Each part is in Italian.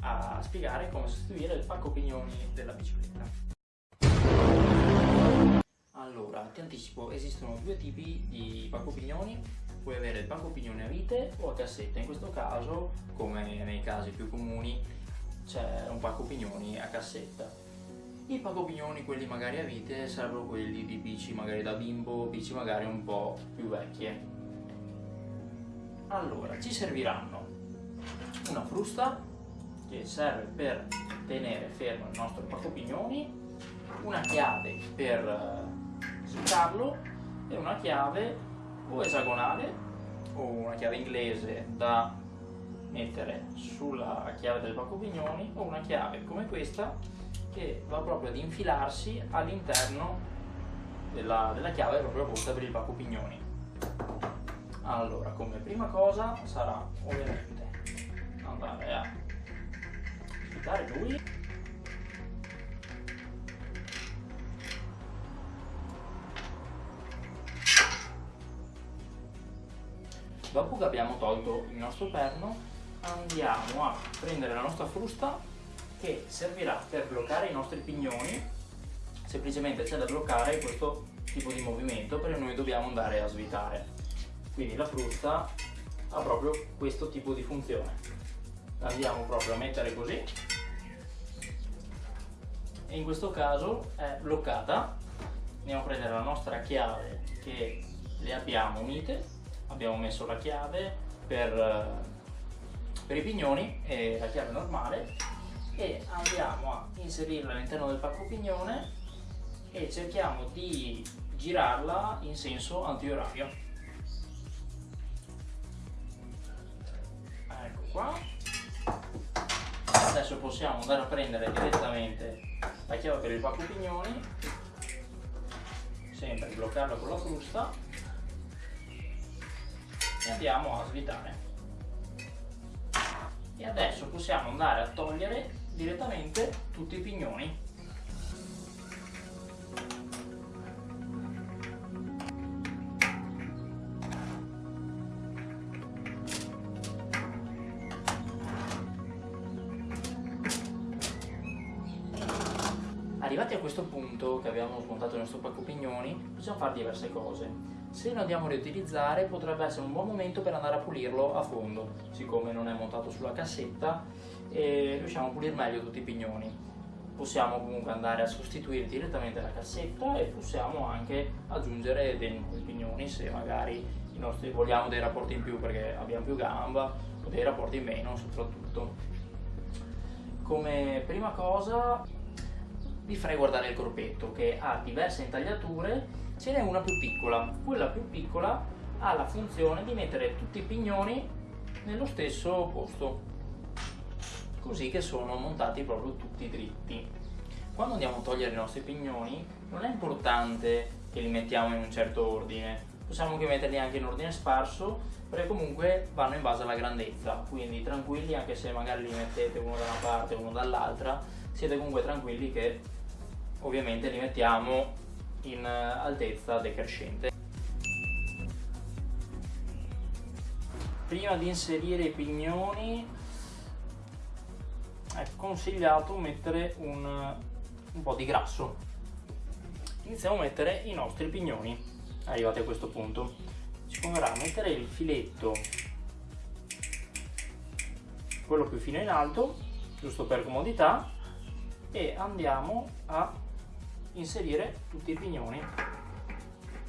a spiegare come sostituire il pacco pignoni della bicicletta. Allora, ti anticipo, esistono due tipi di pacco pignoni, puoi avere il pacco pignoni a vite o a cassetta, in questo caso, come nei casi più comuni, c'è un pacco pignoni a cassetta. I pacco pignoni, quelli magari a vite, sarebbero quelli di bici magari da bimbo, bici magari un po' più vecchie. Allora, ci serviranno una frusta che serve per tenere fermo il nostro pacco pignoni, una chiave per eh, svuotarlo e una chiave o esagonale o una chiave inglese da mettere sulla chiave del pacco pignoni o una chiave come questa che va proprio ad infilarsi all'interno della, della chiave proprio volta per il pacco pignoni. Allora, come prima cosa sarà ovviamente lui. Dopo che abbiamo tolto il nostro perno andiamo a prendere la nostra frusta che servirà per bloccare i nostri pignoni. Semplicemente c'è da bloccare questo tipo di movimento perché noi dobbiamo andare a svitare. Quindi la frusta ha proprio questo tipo di funzione. Andiamo proprio a mettere così in questo caso è bloccata. Andiamo a prendere la nostra chiave che le abbiamo unite. Abbiamo messo la chiave per, per i pignoni e la chiave normale. E andiamo a inserirla all'interno del pacco pignone e cerchiamo di girarla in senso antiorario. Ecco qua. Adesso possiamo andare a prendere direttamente la chiave per il pacco pignoni. Sempre bloccarlo con la frusta. E andiamo a svitare. E adesso possiamo andare a togliere direttamente tutti i pignoni Arrivati a questo punto che abbiamo smontato il nostro pacco pignoni, possiamo fare diverse cose. Se lo andiamo a riutilizzare potrebbe essere un buon momento per andare a pulirlo a fondo, siccome non è montato sulla cassetta e riusciamo a pulire meglio tutti i pignoni. Possiamo comunque andare a sostituire direttamente la cassetta e possiamo anche aggiungere dei nuovi pignoni se magari nostri, vogliamo dei rapporti in più perché abbiamo più gamba o dei rapporti in meno soprattutto. Come prima cosa vi farei guardare il corpetto che ha diverse intagliature, ce n'è una più piccola. Quella più piccola ha la funzione di mettere tutti i pignoni nello stesso posto, così che sono montati proprio tutti dritti. Quando andiamo a togliere i nostri pignoni non è importante che li mettiamo in un certo ordine, possiamo anche metterli anche in ordine sparso perché comunque vanno in base alla grandezza, quindi tranquilli anche se magari li mettete uno da una parte e uno dall'altra, siete comunque tranquilli che ovviamente li mettiamo in eh, altezza decrescente. Prima di inserire i pignoni è consigliato mettere un, un po' di grasso. Iniziamo a mettere i nostri pignoni, arrivati a questo punto. Ci converrà mettere il filetto, quello più fino in alto, giusto per comodità, e andiamo a inserire tutti i pignoni.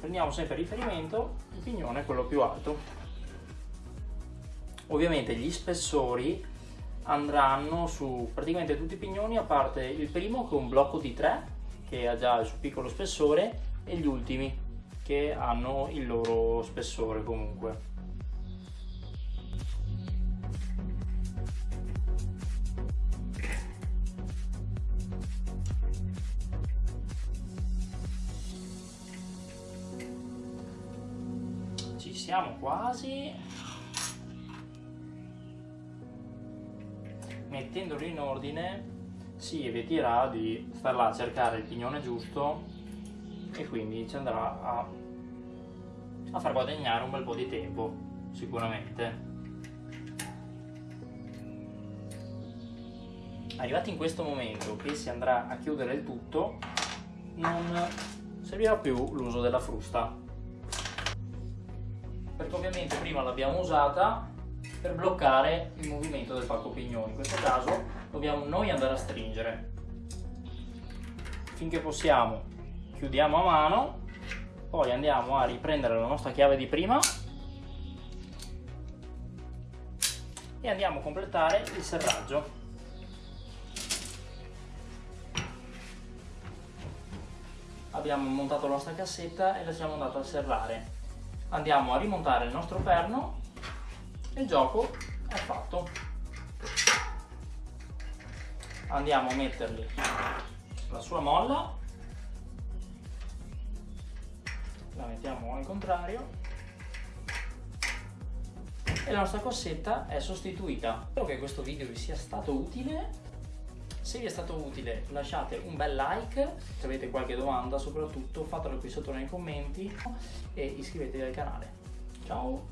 Prendiamo sempre riferimento il pignone quello più alto. Ovviamente gli spessori andranno su praticamente tutti i pignoni a parte il primo che è un blocco di 3 che ha già il suo piccolo spessore e gli ultimi che hanno il loro spessore comunque siamo quasi mettendolo in ordine si eviterà di star là a cercare il pignone giusto e quindi ci andrà a, a far guadagnare un bel po' di tempo sicuramente. Arrivati in questo momento che si andrà a chiudere il tutto non servirà più l'uso della frusta perché ovviamente prima l'abbiamo usata per bloccare il movimento del pacco pignone in questo caso dobbiamo noi andare a stringere. Finché possiamo chiudiamo a mano poi andiamo a riprendere la nostra chiave di prima e andiamo a completare il serraggio. Abbiamo montato la nostra cassetta e la siamo andata a serrare andiamo a rimontare il nostro perno. E il gioco è fatto. Andiamo a mettergli la sua molla. La mettiamo al contrario. E la nostra cossetta è sostituita. Spero che questo video vi sia stato utile se vi è stato utile lasciate un bel like, se avete qualche domanda soprattutto fatelo qui sotto nei commenti e iscrivetevi al canale. Ciao!